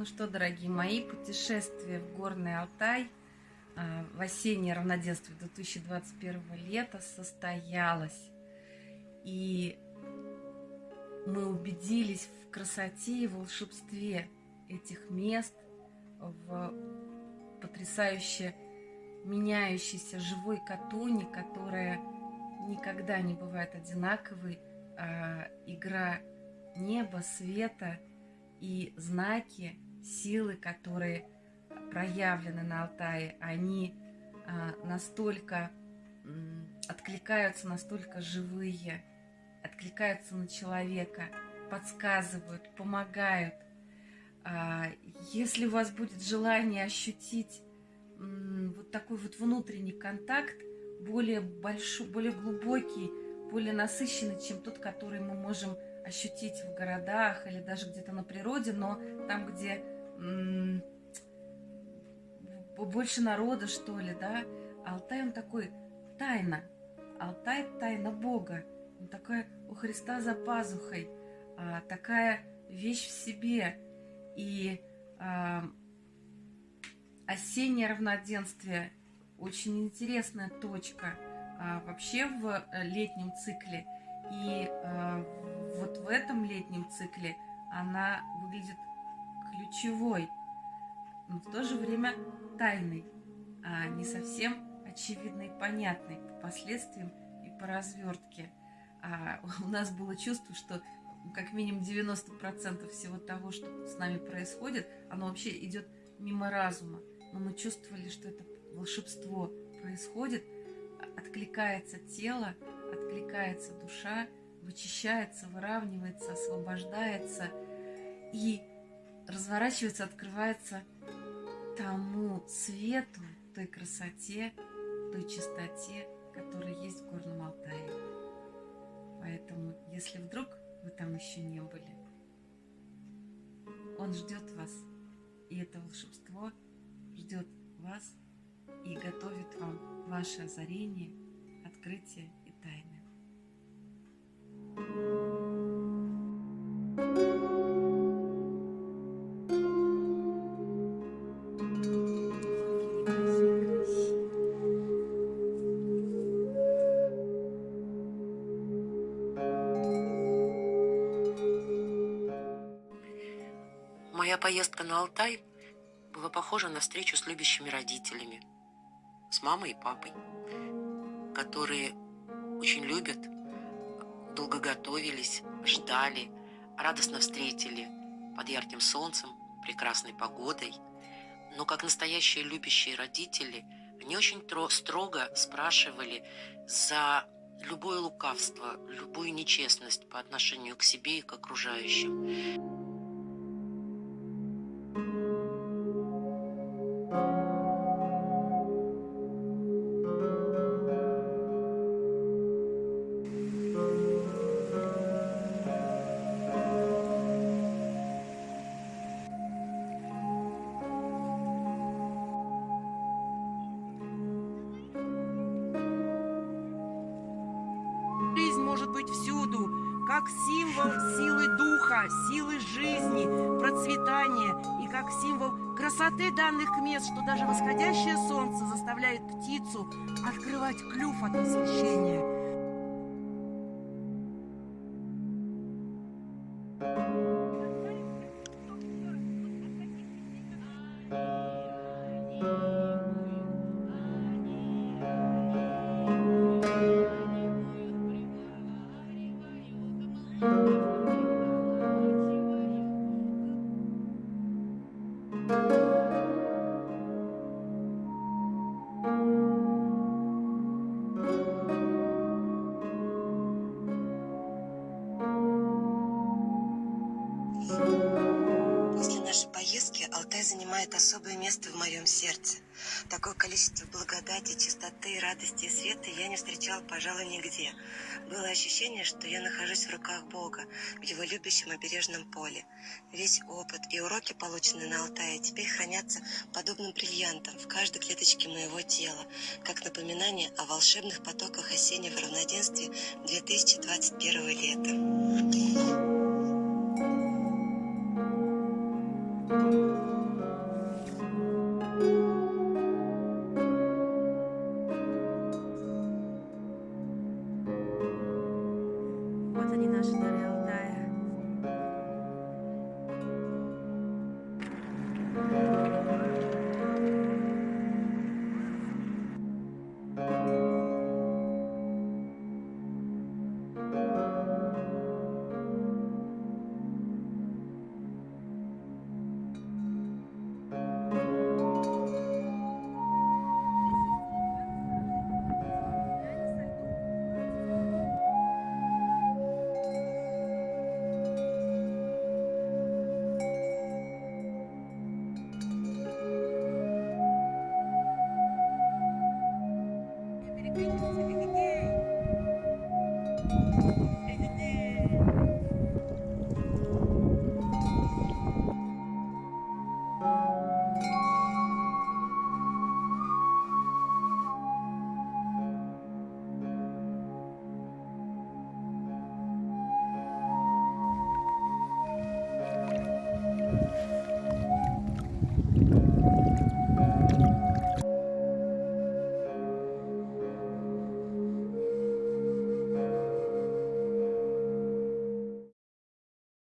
Ну что, дорогие мои, путешествие в Горный Алтай а, в осеннее равноденствие 2021 лета состоялось. И мы убедились в красоте и волшебстве этих мест, в потрясающе меняющейся живой катуне, которая никогда не бывает одинаковой. А, игра неба, света и знаки, силы, которые проявлены на Алтае, они а, настолько откликаются, настолько живые, откликаются на человека, подсказывают, помогают. А, если у вас будет желание ощутить вот такой вот внутренний контакт, более большой, более глубокий, более насыщенный, чем тот, который мы можем ощутить в городах или даже где-то на природе, но там, где больше народа, что ли, да. Алтай, он такой тайна. Алтай – тайна Бога. Он такая у Христа за пазухой, а, такая вещь в себе. И а, осеннее равноденствие – очень интересная точка а, вообще в летнем цикле. И а, вот в этом летнем цикле она выглядит ключевой, но в то же время тайной, а не совсем очевидной понятной по последствиям и по развертке. А у нас было чувство, что как минимум 90% всего того, что с нами происходит, оно вообще идет мимо разума. Но мы чувствовали, что это волшебство происходит, откликается тело, откликается душа, вычищается, выравнивается, освобождается и разворачивается, открывается тому свету, той красоте, той чистоте, которая есть в Горном Алтае. Поэтому, если вдруг вы там еще не были, он ждет вас, и это волшебство ждет вас и готовит вам ваше озарение, открытие поездка на Алтай была похожа на встречу с любящими родителями, с мамой и папой, которые очень любят, долго готовились, ждали, радостно встретили под ярким солнцем, прекрасной погодой. Но как настоящие любящие родители, они очень строго спрашивали за любое лукавство, любую нечестность по отношению к себе и к окружающим. Как символ силы духа, силы жизни, процветания и как символ красоты данных мест, что даже восходящее солнце заставляет птицу открывать клюв от освещения. Занимает особое место в моем сердце. Такое количество благодати, чистоты, радости и света я не встречал, пожалуй, нигде. Было ощущение, что я нахожусь в руках Бога, в Его любящем обережном поле. Весь опыт и уроки, полученные на Алтае, теперь хранятся подобным бриллиантом в каждой клеточке моего тела, как напоминание о волшебных потоках осеннего равноденствия 2021 лета. Música